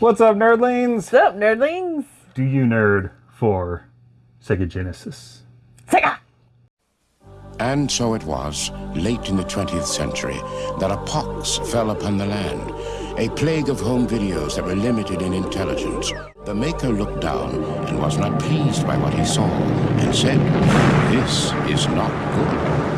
What's up, nerdlings? What's up, nerdlings? Do you nerd for Sega Genesis? Sega! And so it was, late in the 20th century, that a pox fell upon the land, a plague of home videos that were limited in intelligence. The maker looked down and was not pleased by what he saw, and said, This is not good.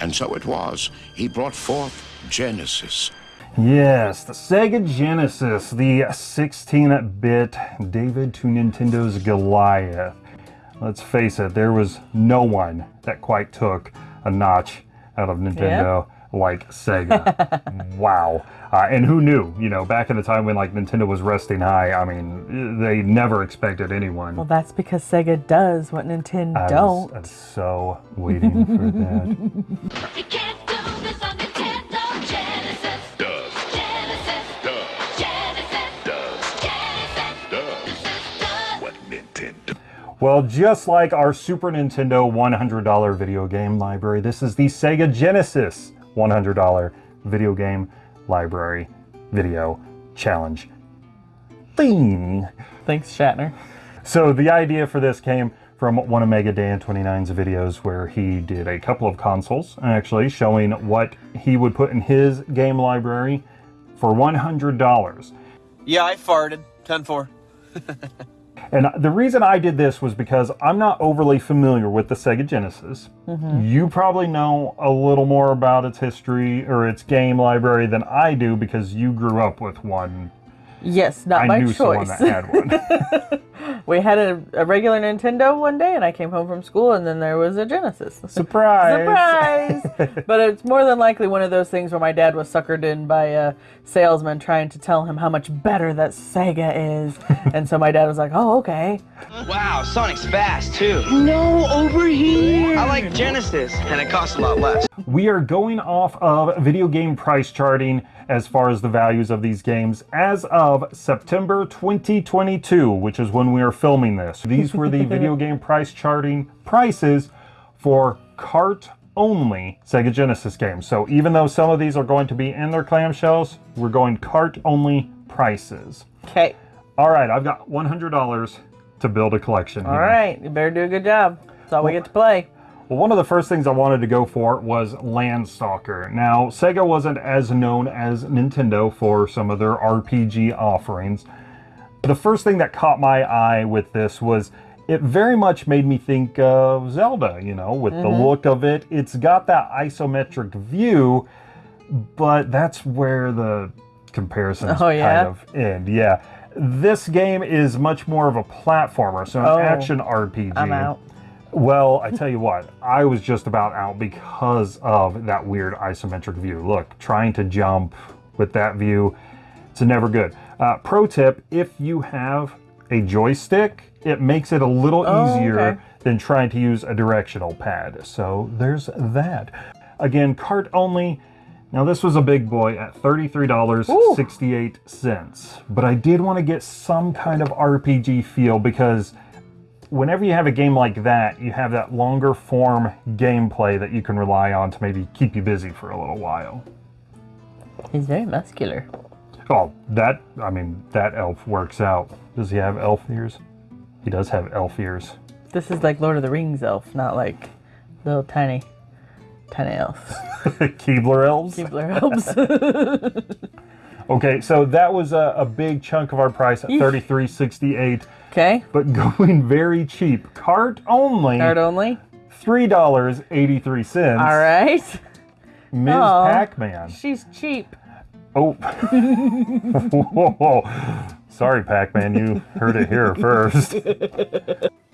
And so it was, he brought forth Genesis, Yes, the Sega Genesis, the 16-bit David to Nintendo's Goliath. Let's face it, there was no one that quite took a notch out of Nintendo like Sega. wow. Uh, and who knew, you know, back in the time when like Nintendo was resting high, I mean, they never expected anyone. Well, that's because Sega does what Nintendo I was, don't. I was so waiting for that. You can't do this on Nintendo Genesis. Does. Genesis. Does. Genesis. Does. Genesis. Does. Does. What Nintendo? Well, just like our Super Nintendo $100 video game library, this is the Sega Genesis $100 video game library video challenge thing. Thanks, Shatner. So the idea for this came from one of Mega Dan 29's videos where he did a couple of consoles actually showing what he would put in his game library for $100. Yeah, I farted. 10 4. And the reason I did this was because I'm not overly familiar with the Sega Genesis. Mm-hmm. You probably know a little more about its history or its game library than I do because you grew up with one. Yes, not I by knew someone choice. that had one. we had a, a regular Nintendo one day, and I came home from school, and then there was a Genesis. Surprise! Surprise! but it's more than likely one of those things where my dad was suckered in by a salesman trying to tell him how much better that Sega is. and so my dad was like, oh, okay. Wow, Sonic's fast too. No, over here. I like Genesis, and it costs a lot less. We are going off of video game price charting as far as the values of these games as of September 2022, which is when we are filming this. These were the video game price charting prices for cart only Sega Genesis games. So even though some of these are going to be in their clamshells, we're going cart only prices. Okay. All right, I've got $100 to build a collection. All here. right. You better do a good job. That's all we get to play. Well, one of the first things I wanted to go for was Landstalker. Now, Sega wasn't as known as Nintendo for some of their RPG offerings. The first thing that caught my eye with this was it very much made me think of Zelda, you know, with the mm-hmm. look of it. It's got that isometric view, but that's where the comparisons Oh, yeah? kind of end. Yeah. This game is much more of a platformer, so an Oh, action RPG. I'm out. Well, I tell you what, I was just about out because of that weird isometric view. Look, trying to jump with that view, it's never good. Uh, pro tip, if you have a joystick, it makes it a little Oh, easier okay. than trying to use a directional pad. So there's that. Again, cart only. Now this was a big boy at $33.68, but I did want to get some kind of RPG feel because whenever you have a game like that, you have that longer form gameplay that you can rely on to maybe keep you busy for a little while. He's very muscular. Oh, that, I mean, that elf works out. Does he have elf ears? He does have elf ears. This is like Lord of the Rings elf, not like little tiny, tiny elves. Keebler elves? Keebler elves. Okay, so that was a, a big chunk of our price at thirty-three sixty-eight, okay. but going very cheap. Cart only, Cart only. three dollars eighty-three cents. All right. Ms. Aw. Pac-Man. She's cheap. Oh, Whoa. sorry, Pac-Man. You heard it here first.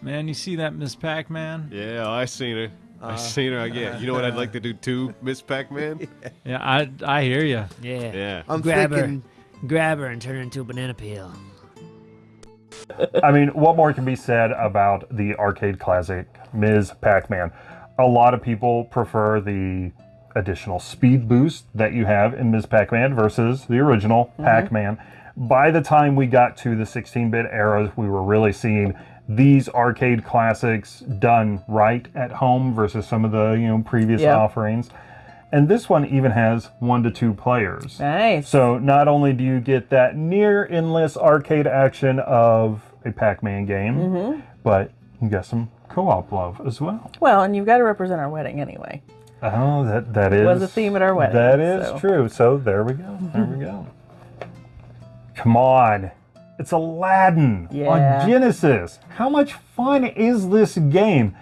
Man, you see that Miss Pac-Man? Yeah, I seen her. I uh, seen her again. You know what I'd like to do too, Miss Pac-Man? Yeah, I I hear you. Yeah. Yeah. I'm grab her, grab her, and turn her into a banana peel. I mean, what more can be said about the arcade classic Ms. Pac-Man? A lot of people prefer the additional speed boost that you have in Ms. Pac-Man versus the original mm-hmm. Pac-Man. By the time we got to the 16-bit era, we were really seeing these arcade classics done right at home versus some of the you know previous Yeah. offerings. And this one even has one to two players. Nice. So not only do you get that near endless arcade action of a Pac-Man game, Mm-hmm. but you got some co-op love as well. well, and you've got to represent our wedding anyway. Oh, that that is was a theme at our wedding, That is so. true. So there we go. There we go. Come on. It's Aladdin Yeah. on Genesis. How much fun is this game?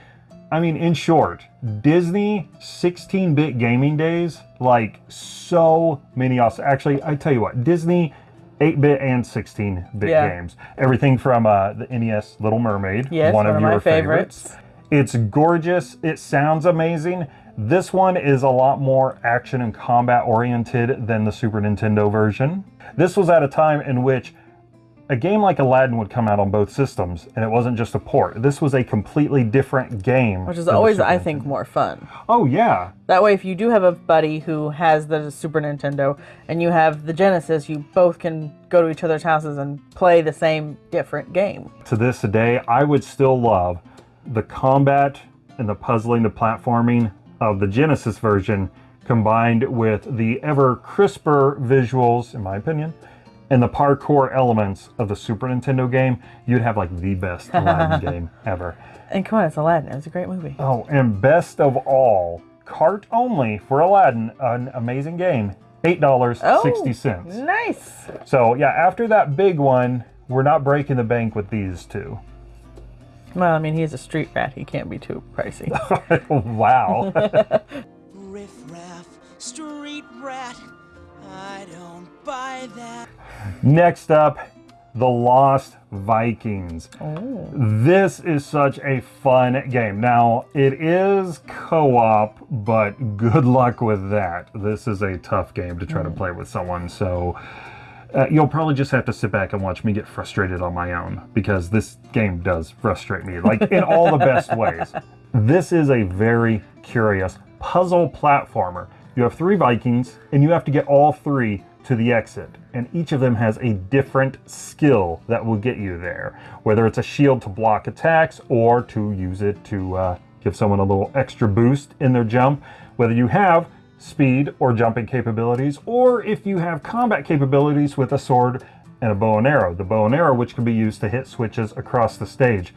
I mean, in short, Disney 16-bit gaming days, like so many awesome. Actually, I tell you what, Disney 8-bit and 16-bit Yeah. games. Everything from uh, the NES Little Mermaid, Yes, one, one of your my favorites. It's gorgeous. It sounds amazing. This one is a lot more action and combat oriented than the Super Nintendo version. This was at a time in which a game like Aladdin would come out on both systems, and it wasn't just a port. This was a completely different game. Which is always, I think, more fun. Oh, yeah. That way, if you do have a buddy who has the Super Nintendo and you have the Genesis, you both can go to each other's houses and play the same different game. To this day, I would still love the combat and the puzzling, the platforming of the Genesis version combined with the ever crisper visuals, in my opinion, and the parkour elements of the Super Nintendo game, you'd have like the best Aladdin game ever. And come on, it's Aladdin. It was a great movie. Oh, and best of all, cart only for Aladdin, an amazing game, $8.60. Nice. So, yeah, after that big one, we're not breaking the bank with these two. Well, I mean, he's a street rat. He can't be too pricey. wow. Riff raff, street rat. I don't buy that. Next up, The Lost Vikings. Oh. This is such a fun game. Now, it is co op, but good luck with that. This is a tough game to try to play with someone, so uh, you'll probably just have to sit back and watch me get frustrated on my own because this game does frustrate me, like in all the best ways. This is a very curious puzzle platformer. You have three Vikings, and you have to get all three to the exit. And each of them has a different skill that will get you there, whether it's a shield to block attacks or to use it to uh, give someone a little extra boost in their jump. Whether you have speed or jumping capabilities, or if you have combat capabilities with a sword and a bow and arrow. The bow and arrow, which can be used to hit switches across the stage.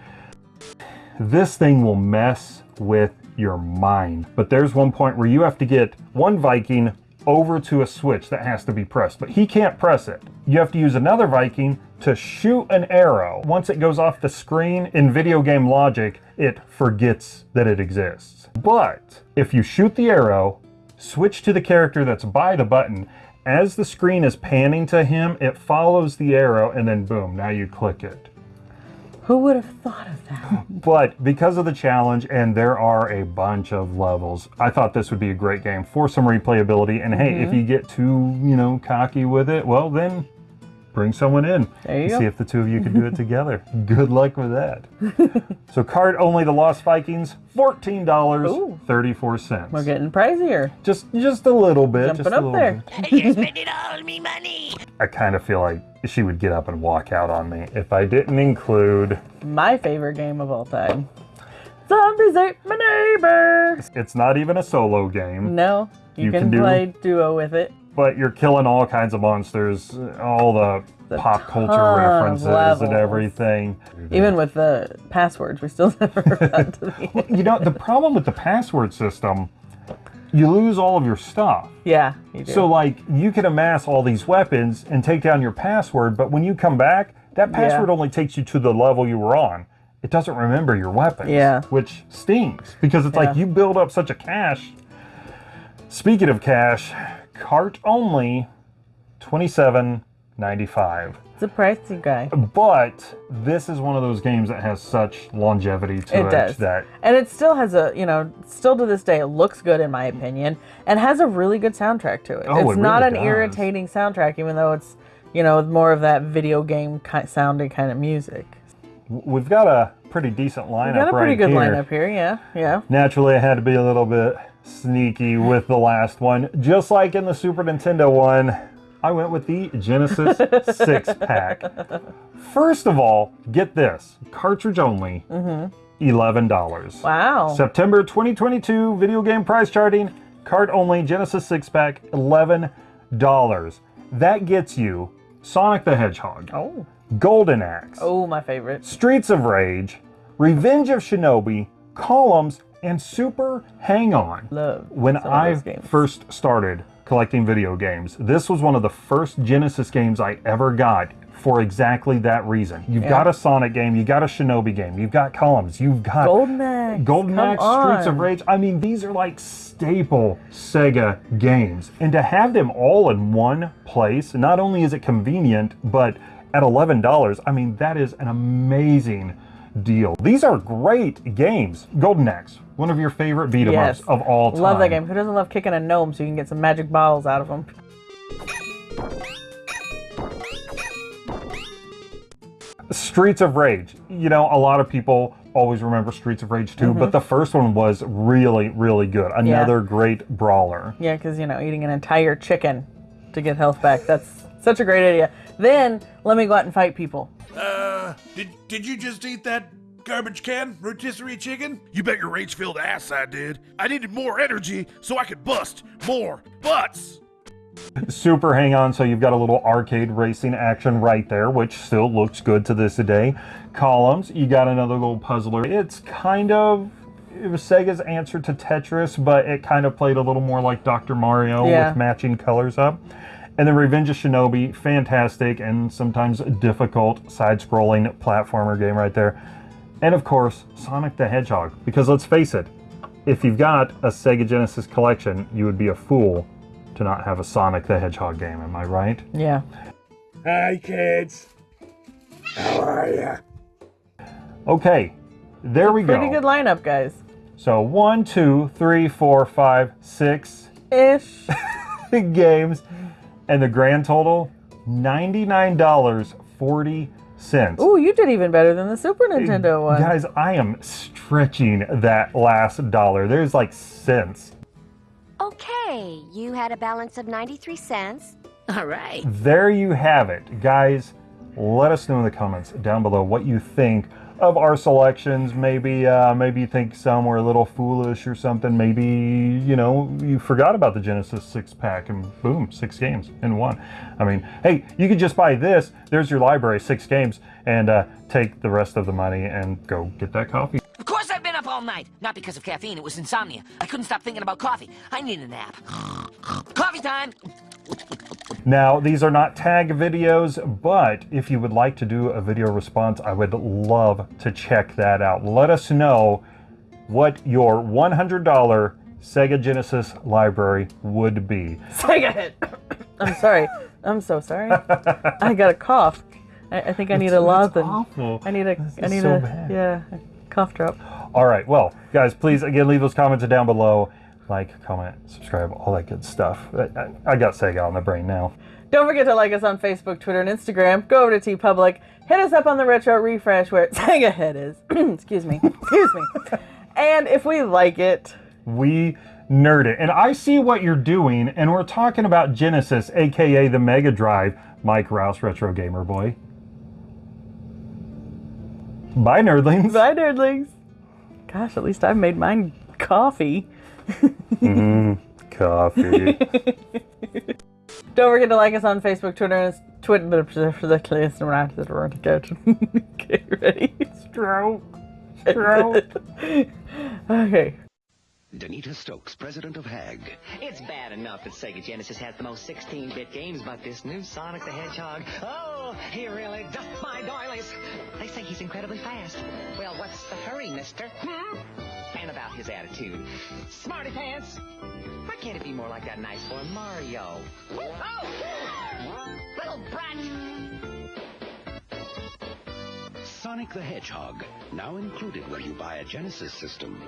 This thing will mess with your mind. But there's one point where you have to get one Viking over to a switch that has to be pressed, but he can't press it. You have to use another Viking to shoot an arrow. Once it goes off the screen in video game logic, it forgets that it exists. But if you shoot the arrow, switch to the character that's by the button, as the screen is panning to him, it follows the arrow and then boom, now you click it. Who would have thought of that? But because of the challenge, and there are a bunch of levels, I thought this would be a great game for some replayability. And hey, if Mhm. you get too, you know, cocky with it, well, then bring someone in There you and go. see if the two of you can do it together. Good luck with that. so, card only the Lost Vikings, fourteen dollars thirty-four cents. We're getting pricier. Just, just a little bit. Jumping just a up little there. bit. You're spending all me money. I kind of feel like she would get up and walk out on me if I didn't include. My favorite game of all time. Zombies ate my neighbor. It's not even a solo game. No, you, You can, can do- play duo with it. But you're killing all kinds of monsters, all the, pop culture references and everything. Even with the passwords, we still never got to the You know, the problem with the password system, you lose all of your stuff. Yeah, you do. So, like, you can amass all these weapons and take down your password, but when you come back, that Yeah. password only takes you to the level you were on. It doesn't remember your weapons. Yeah. Which stings because it's like you build up such a cache. Speaking of cash, cart only, twenty-seven ninety-five. it's a pricey guy. But this is one of those games that has such longevity to it, It does. that And it still has a, you know, still to this day, it looks good in my opinion, and has a really good soundtrack to it. Oh, it's it not really an does. irritating soundtrack, even though it's, you know, more of that video game sounding kind of music. we've got a pretty decent lineup We got a pretty right good here. lineup here, yeah, yeah. Naturally, I had to be a little bit sneaky with the last one. Just like in the Super Nintendo one, I went with the Genesis six pack. First of all, get this cartridge only, mm-hmm. $11. Wow. September 2022 video game price charting cart only, Genesis six pack, eleven dollars. That gets you Sonic the Hedgehog, Oh. Golden Axe, Oh, my favorite. Streets of Rage, Revenge of Shinobi, Columns, and Super Hang On. Love When I first started collecting video games, this was one of the first Genesis games I ever got for exactly that reason. You've Yeah. got a Sonic game, you've got a Shinobi game, you've got Columns, you've got Golden Axe. Golden Axe, Streets of. Rage. I mean, these are like staple Sega games. And to have them all in one place, not only is it convenient, but at $11, I mean, that is an amazing deal. These are great games. Golden Axe, one of your favorite beat 'em ups Yes. of all time. Love that game. Who doesn't love kicking a gnome so you can get some magic bottles out of them? Streets of Rage. You know, a lot of people always remember Streets of Rage 2, but mm-hmm. the first one was really, really good. Another great brawler. Yeah, because, you know, eating an entire chicken to get health back. That's such a great idea. Then let me go out and fight people. Uh, did, did you just eat that garbage can rotisserie chicken? You bet your rage filled ass I did. I needed more energy so I could bust more butts. Super hang on, so you've got a little arcade racing action right there, which still looks good to this day. Columns, you got another little puzzler. It's kind of it was Sega's answer to Tetris, but it kind of played a little more like Dr. Mario Yeah. with matching colors up. And then Revenge of Shinobi, fantastic and sometimes difficult side-scrolling platformer game right there. And of course, Sonic the Hedgehog, because let's face it, if you've got a Sega Genesis collection, you would be a fool to not have a Sonic the Hedgehog game, am I right? Yeah. Hi, kids. How are ya? Okay, there we go. Pretty good lineup, guys. So one, two, three, four, five, six Ish. games, and the grand total ninety-nine dollars forty cents. Ooh, you did even better than the Super Nintendo one. Guys, I am stretching that last dollar. There's like cents. Okay, you had a balance of 93 cents. All right. There you have it. Guys, let us know in the comments down below what you think of our selections. Maybe uh, maybe you think some were a little foolish or something. Maybe, you know, you forgot about the Genesis six pack and boom, six games in one. I mean, hey, you could just buy this. There's your library, six games, and uh, take the rest of the money and go get that coffee. Of course I've been up all night. Not because of caffeine, it was insomnia. I couldn't stop thinking about coffee. I need a nap. coffee time! Now, these are not tag videos, but if you would like to do a video response, I would love to check that out. Let us know what your $100 Sega Genesis library would be. Sega hit. I'm sorry. I'm so sorry. I got a cough. I, I think I need a Lawson. awful. I need a. I need so a. bad. Yeah, a cough drop. All right, well, guys, please again leave those comments down below. Like, comment, subscribe, all that good stuff. I, I, I got Sega on the brain now. Don't forget to like us on Facebook, Twitter, and Instagram. Go over to TeePublic. Hit us up on the Retro Refresh where Sega Head is. Excuse me. Excuse me. And if we like it, we nerd it. And I see what you're doing, and we're talking about Genesis, aka the Mega Drive, Mike Rouse, Retro Gamer Boy. Bye, nerdlings. bye, nerdlings. Gosh, at least I've made mine coffee. Mm, coffee. Don't forget to like us on Facebook, Twitter, and Twitter for the clearest around the world to go to. Get ready. Stroke. Stroke. okay. Danita Stokes, president of HAG. It's bad enough that Sega Genesis has the most 16-bit games, but this new Sonic the Hedgehog, oh, he really doth my doilies. They say he's incredibly fast. Well, what's the hurry, mister? Hmm? And about his attitude. Smarty pants! Why can't it be more like that nice boy Mario? Oh! Little brat! Sonic the Hedgehog, now included when you buy a Genesis system.